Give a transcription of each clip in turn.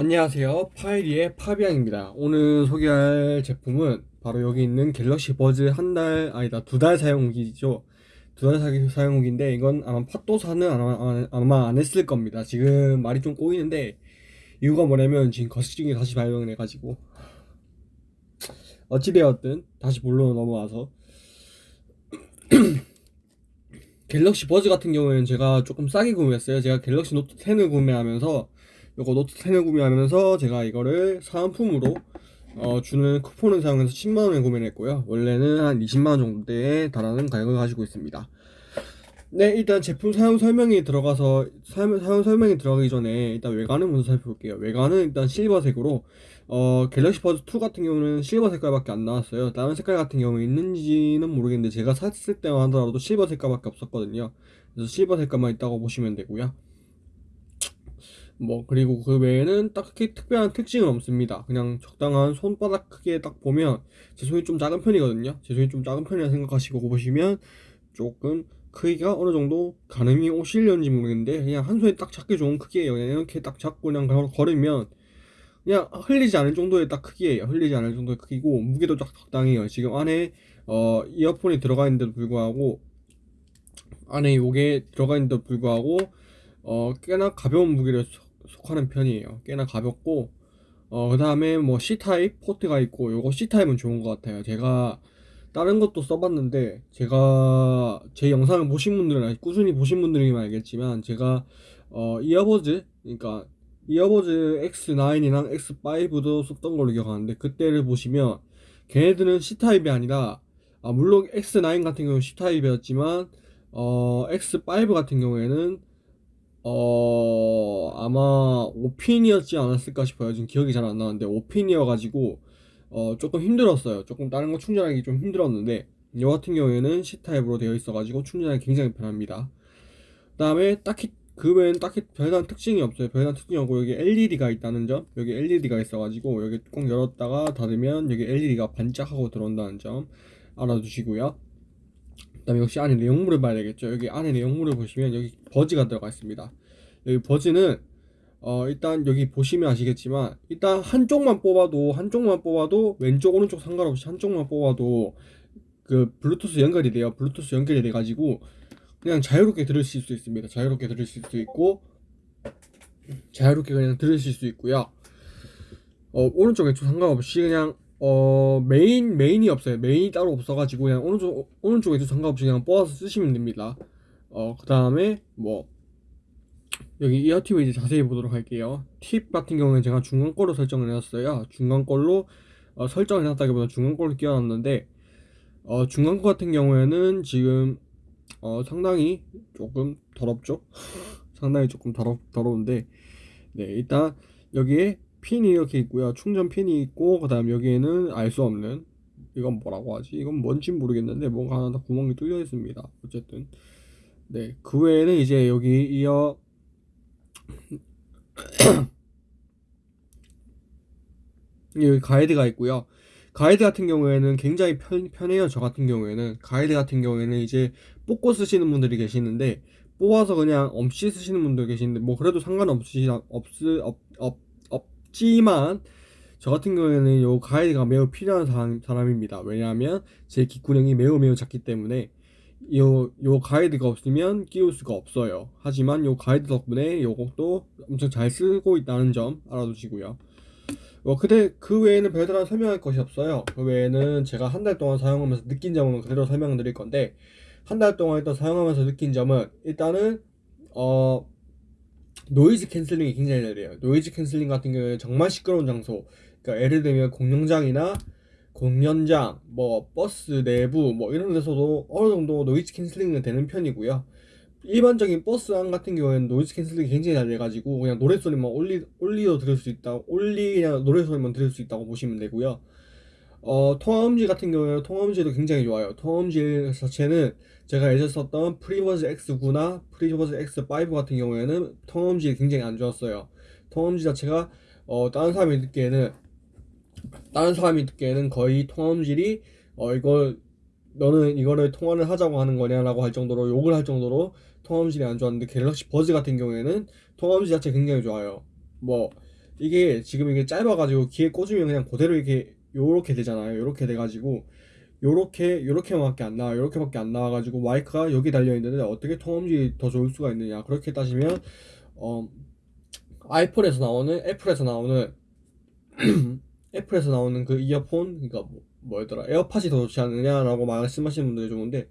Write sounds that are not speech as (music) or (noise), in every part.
안녕하세요. 파이리의 파비앙입니다. 오늘 소개할 제품은 바로 여기 있는 갤럭시 버즈 한 달 아니다 두 달 사용기죠. 두 달 사용기인데 이건 아마 팟도사는 아마, 아마 안 했을 겁니다. 지금 말이 좀 꼬이는데 이유가 뭐냐면 지금 거시증이 다시 발병을 해가지고. 어찌되었든 다시 본론으로 넘어와서. (clears throat) 갤럭시 버즈 같은 경우에는 제가 조금 싸게 구매했어요. 제가 갤럭시 노트 10을 구매하면서 요거 노트 10을 구매하면서 제가 이거를 사은품으로 어, 주는 쿠폰을 사용해서 10만원에 구매를 했고요. 원래는 한 20만원 정도에 달하는 가격을 가지고 있습니다. 네 일단 제품 사용 설명이 들어가서 사용, 사용 설명이 들어가기 전에 일단 외관을 먼저 살펴볼게요. 외관은 일단 실버색으로 어, 갤럭시 버즈 2 같은 경우는 실버 색깔밖에 안 나왔어요. 다른 색깔 같은 경우 있는지는 모르겠는데 제가 샀을 때만 하더라도 실버 색깔밖에 없었거든요. 그래서 실버 색깔만 있다고 보시면 되고요 뭐 그리고 그 외에는 딱히 특별한 특징은 없습니다. 그냥 적당한 손바닥 크기에 딱 보면 제 손이 좀 작은 편이거든요. 제 손이 좀 작은 편이라 생각하시고 보시면 조금 크기가 어느 정도 가늠이 오실려는지 모르겠는데 그냥 한 손에 딱 잡기 좋은 크기예요. 그냥 이렇게 딱 잡고 그냥 걸으면 그냥 흘리지 않을 정도의 딱 크기예요. 흘리지 않을 정도의 크기고 무게도 딱 적당해요. 지금 안에 어 이어폰이 들어가 있는데도 불구하고 안에 요게 들어가 있는데도 불구하고 어 꽤나 가벼운 무게를 속하는 편이에요. 꽤나 가볍고 어, 그 다음에 뭐 C타입 포트가 있고 요거 C타입은 좋은 것 같아요. 제가 다른 것도 써봤는데 제가 제 영상을 보신 분들은 꾸준히 보신 분들이면 알겠지만 제가 어, 이어버즈 그러니까 이어버즈 X9이랑 X5도 썼던 걸로 기억하는데 그때를 보시면 걔네들은 C타입이 아니라 아, 물론 X9 같은 경우는 C타입이었지만 어, X5 같은 경우에는 어 아마 오핀이었지 않았을까 싶어요. 지금 기억이 잘 안 나는데 오핀이어가지고 어 조금 힘들었어요. 조금 다른 거 충전하기 좀 힘들었는데 이 같은 경우에는 C타입으로 되어 있어가지고 충전하기 굉장히 편합니다. 그 다음에 딱히 그 외에는 딱히 별다른 특징이 없어요. 별다른 특징이 없고 여기 LED가 있다는 점 여기 LED가 있어가지고 여기 꼭 열었다가 닫으면 여기 LED가 반짝하고 들어온다는 점 알아두시고요 다음에 역시 안에 내용물을 봐야 되겠죠. 여기 안에 내용물을 보시면 여기 버즈가 들어가 있습니다. 여기 버즈는 어 일단 여기 보시면 아시겠지만 일단 한쪽만 뽑아도 한쪽만 뽑아도 왼쪽 오른쪽 상관없이 한쪽만 뽑아도 그 블루투스 연결이 돼요. 블루투스 연결이 돼 가지고 그냥 자유롭게 들으실 수 있습니다. 자유롭게 들으실 수 있고 자유롭게 그냥 들으실 수 있고요. 어 오른쪽 왼쪽 상관없이 그냥 어 메인 메인이 없어요. 메인이 따로 없어가지고 그냥 오른쪽 오른쪽에도 상관없이 그냥 뽑아서 쓰시면 됩니다. 어그 다음에 뭐 여기 이어 팁을 이제 자세히 보도록 할게요. 팁 같은 경우는 제가 중간 걸로 설정을 해놨어요. 중간 걸로 어, 설정을 해놨다기보다 중간 걸로 끼워놨는데 어, 중간 거 같은 경우에는 지금 어, 상당히 조금 더럽죠? (laughs) 상당히 조금 더럽, 더러운데 네 일단 여기에 핀이 이렇게 있고요. 충전 핀이 있고 그 다음 여기에는 알 수 없는 이건 뭐라고 하지? 이건 뭔지 모르겠는데 뭔가 하나 다 구멍이 뚫려 있습니다. 어쨌든. 네 그 외에는 이제 여기 이어 (clears throat) 여기 가이드가 있고요. 가이드 같은 경우에는 굉장히 편, 편해요. 저 같은 경우에는. 가이드 같은 경우에는 이제 뽑고 쓰시는 분들이 계시는데 뽑아서 그냥 없이 쓰시는 분들 계시는데 뭐 그래도 상관없이 없, 없, 없 없지만 저 같은 경우에는 요 가이드가 매우 필요한 사람, 사람입니다. 왜냐하면 제 귓구녕이 매우 매우 작기 때문에 요, 요 가이드가 없으면 끼울 수가 없어요. 하지만 요 가이드 덕분에 요것도 엄청 잘 쓰고 있다는 점 알아두시고요. 뭐 근데 그 외에는 별다른 설명할 것이 없어요. 그 외에는 제가 한 달 동안 사용하면서 느낀 점은 그대로 설명을 드릴 건데 한 달 동안 일단 사용하면서 느낀 점은 일단은 어 noise canceling이 굉장히 잘 돼요. noise canceling 같은 경우에 정말 시끄러운 장소. 그러니까 예를 들면 공연장이나 공연장 뭐 버스 내부 뭐 이런 데서도 어느 정도 noise canceling은 되는 편이고요. 일반적인 버스 안 같은 경우에는 noise canceling이 굉장히 잘 돼가지고 그냥 노래소리만 올리, 올리도 들을 수 있다 올리 그냥 노래소리만 들을 수 있다고 보시면 되고요 어, 통화음질 같은 경우에는 통화음질도 굉장히 좋아요. 통화음질 자체는 제가 예전 썼던 프리버즈 X9나 프리버즈 X5 같은 경우에는 통화음질이 굉장히 안 좋았어요. 통화음질 자체가 어, 다른 사람이 듣기에는 다른 사람이 듣기에는 거의 통화음질이 어, 이걸 너는 이거를 통화를 하자고 하는 거냐라고 할 정도로 욕을 할 정도로 통화음질이 안 좋았는데 갤럭시 버즈 같은 경우에는 통화음질 자체 굉장히 좋아요. 뭐 이게 지금 이게 짧아가지고 귀에 꽂으면 그냥 그대로 이렇게 요렇게 되잖아요. 요렇게 돼가지고 요렇게 요렇게밖에 안 나와 요렇게밖에 안 나와가지고 마이크가 여기 달려 있는데 어떻게 통음질이 더 좋을 수가 있느냐 그렇게 따지면 어 아이폰에서 나오는 애플에서 나오는 (clears throat) 애플에서 나오는 그 이어폰 그러니까 뭐, 뭐였더라 에어팟이 더 좋지 않느냐라고 말씀하시는 분들이 좋은데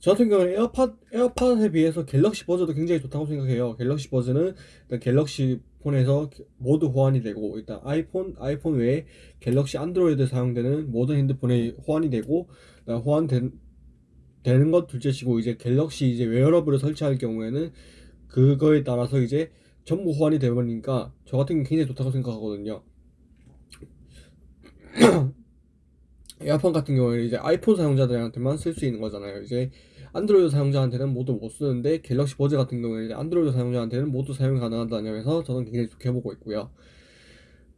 저 같은 경우는 에어팟 에어팟에 비해서 갤럭시 버즈도 굉장히 좋다고 생각해요. 갤럭시 버즈는 일단 갤럭시 폰에서 모두 호환이 되고 일단 아이폰 아이폰 외에 갤럭시 안드로이드 사용되는 모든 핸드폰에 호환이 되고 호환된 되는 것 둘째치고 이제 갤럭시 이제 웨어러블을 설치할 경우에는 그거에 따라서 이제 전부 호환이 되버리니까 저 같은 경우 굉장히 좋다고 생각하거든요. (clears throat) (clears throat) 에어팟 같은 경우에는 이제 아이폰 사용자들한테만 쓸 수 있는 거잖아요. 이제 안드로이드 사용자한테는 모두 못 쓰는데 갤럭시 버즈 같은 경우에는 안드로이드 사용자한테는 모두 사용이 가능하다는 점에서 저는 굉장히 좋게 보고 있고요.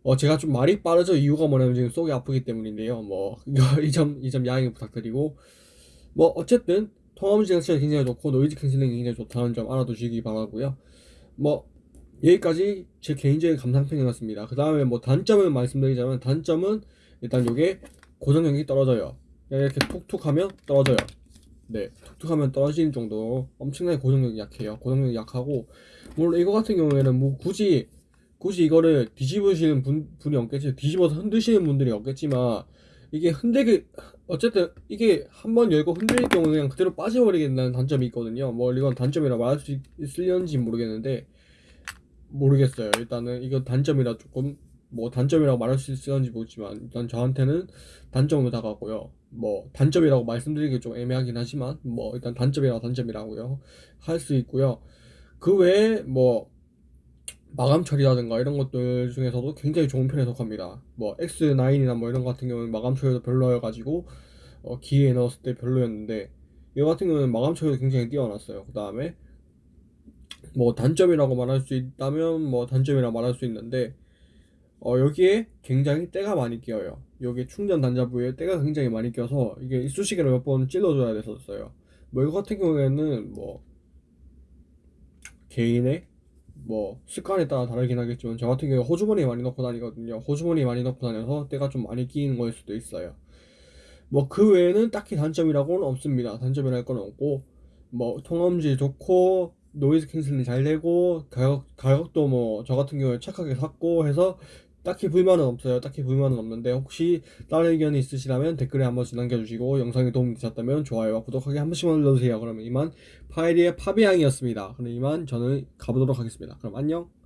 어 제가 좀 말이 빠르죠. 이유가 뭐냐면 지금 속이 아프기 때문인데요. 뭐 (laughs) 이 점 이 점 양해 부탁드리고 뭐 어쨌든 통화음 자체가 굉장히 좋고 noise canceling이 굉장히 좋다는 점 알아두시기 바라고요. 뭐 여기까지 제 개인적인 감상평이었습니다. 그 다음에 뭐 단점을 말씀드리자면 단점은 일단 요게 고정력이 떨어져요. 이렇게 툭툭 하면 떨어져요. 네, 툭툭 하면 떨어지는 정도 엄청나게 고정력이 약해요. 고정력이 약하고 물론 이거 같은 경우에는 뭐 굳이 굳이 이거를 뒤집으시는 분, 분이 없겠지 뒤집어서 흔드시는 분들이 없겠지만 이게 흔들기 어쨌든 이게 한 번 열고 흔들릴 경우 그냥 그대로 빠져버리겠다는 단점이 있거든요. 뭐 이건 단점이라 말할 수 있- 있을는지 모르겠는데 모르겠어요. 일단은 이거 단점이라 조금 뭐 단점이라고 말할 수 있을지 모르지만 일단 저한테는 단점으로 다가고요. 뭐 단점이라고 말씀드리기 좀 애매하긴 하지만 뭐 일단 단점이라고 단점이라고요 할 수 있고요. 그 외에 뭐 마감 처리라든가 이런 것들 중에서도 굉장히 좋은 편에 속합니다. 뭐 X9이나 뭐 이런 거 같은 경우는 마감 처리도 별로여가지고 어, 기회에 넣었을 때 별로였는데 이거 같은 경우는 마감 처리도 굉장히 뛰어났어요. 그 다음에 뭐 단점이라고 말할 수 있다면 뭐 단점이라고 말할 수 있는데 어 여기에 굉장히 때가 많이 끼어요. 여기 충전 단자 부위에 때가 굉장히 많이 껴서 이게 이쑤시개로 몇 번 찔러줘야 됐었어요. 뭐 이거 같은 경우에는 뭐 개인의 뭐 습관에 따라 다르긴 하겠지만 저 같은 경우에 호주머니에 많이 넣고 다니거든요. 호주머니에 많이 넣고 다녀서 때가 좀 많이 끼는 거일 수도 있어요. 뭐 그 외에는 딱히 단점이라고는 없습니다. 단점이랄 건 없고 뭐 통음질 좋고 noise canceling 잘 되고 가격 가격도 뭐 저 같은 경우에 착하게 샀고 해서 딱히 불만은 없어요. 딱히 불만은 없는데 혹시 다른 의견이 있으시다면 댓글에 한 번씩 남겨주시고 영상이 도움이 되셨다면 좋아요와 구독하기 한 번씩만 눌러주세요. 그러면 이만 파이리의 파비앙이었습니다. 그럼 이만 저는 가보도록 하겠습니다. 그럼 안녕.